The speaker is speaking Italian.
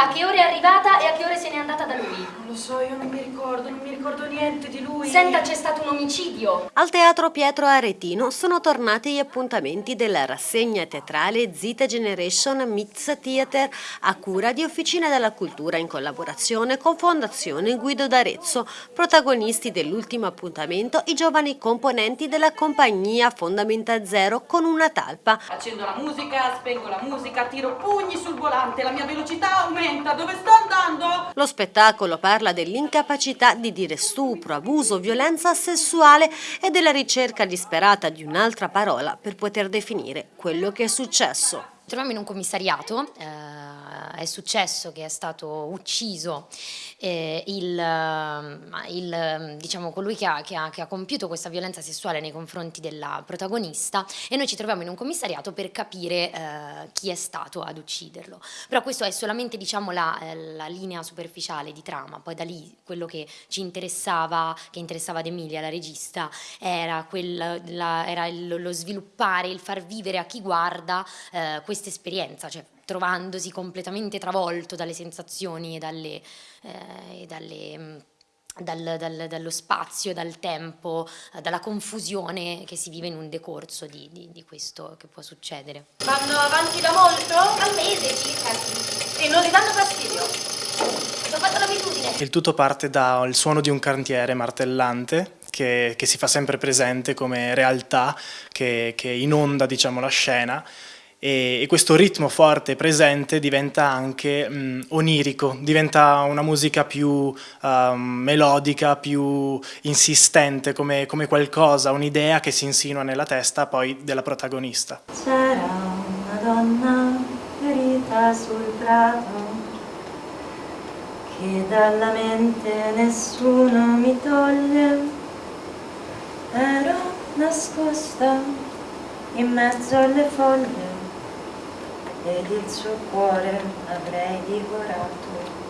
A che ora è arrivata e a che ore se n'è andata da lui? Non lo so, io non mi ricordo, non niente di lui. Senta, c'è stato un omicidio. Al Teatro Pietro Aretino sono tornati gli appuntamenti della rassegna teatrale Zita Generation Meets Theater a cura di Officina della Cultura in collaborazione con Fondazione Guido d'Arezzo. Protagonisti dell'ultimo appuntamento i giovani componenti della compagnia Fondamenta Zero con una talpa. Accendo la musica, spengo la musica, tiro pugni sul volante, la mia velocità aumenta dove sto andando? Lo spettacolo parla dell'incapacità di dire stupro, abuso, violenza sessuale e della ricerca disperata di un'altra parola per poter definire quello che è successo. Troviamo in un commissariato, eh, è successo che è stato ucciso eh, il, eh, il, diciamo, colui che ha, che, ha, che ha, compiuto questa violenza sessuale nei confronti della protagonista e noi ci troviamo in un commissariato per capire eh, chi è stato ad ucciderlo. Però questo è solamente diciamo, la, eh, la, linea superficiale di trama, poi da lì quello che ci interessava, che interessava ad Emilia, la regista, era, quel, la, era il, lo sviluppare, il far vivere a chi guarda eh, questa esperienza, cioè trovandosi completamente travolto dalle sensazioni e dalle, eh, e dalle mm, dal, dal, dallo spazio, dal tempo, dalla confusione che si vive in un decorso di, di, di, questo che può succedere. Vanno avanti da molto? Un mese circa. E non le danno fastidio? Il tutto parte dal suono di un cantiere martellante che, che si fa sempre presente come realtà che, che inonda diciamo, la scena e, e questo ritmo forte presente diventa anche mh, onirico, diventa una musica più uh, melodica, più insistente, come, come qualcosa, un'idea che si insinua nella testa poi della protagonista. C'era una donna ferita sul prato che dalla mente nessuno mi toglie, ero nascosta in mezzo alle foglie ed il suo cuore avrei divorato.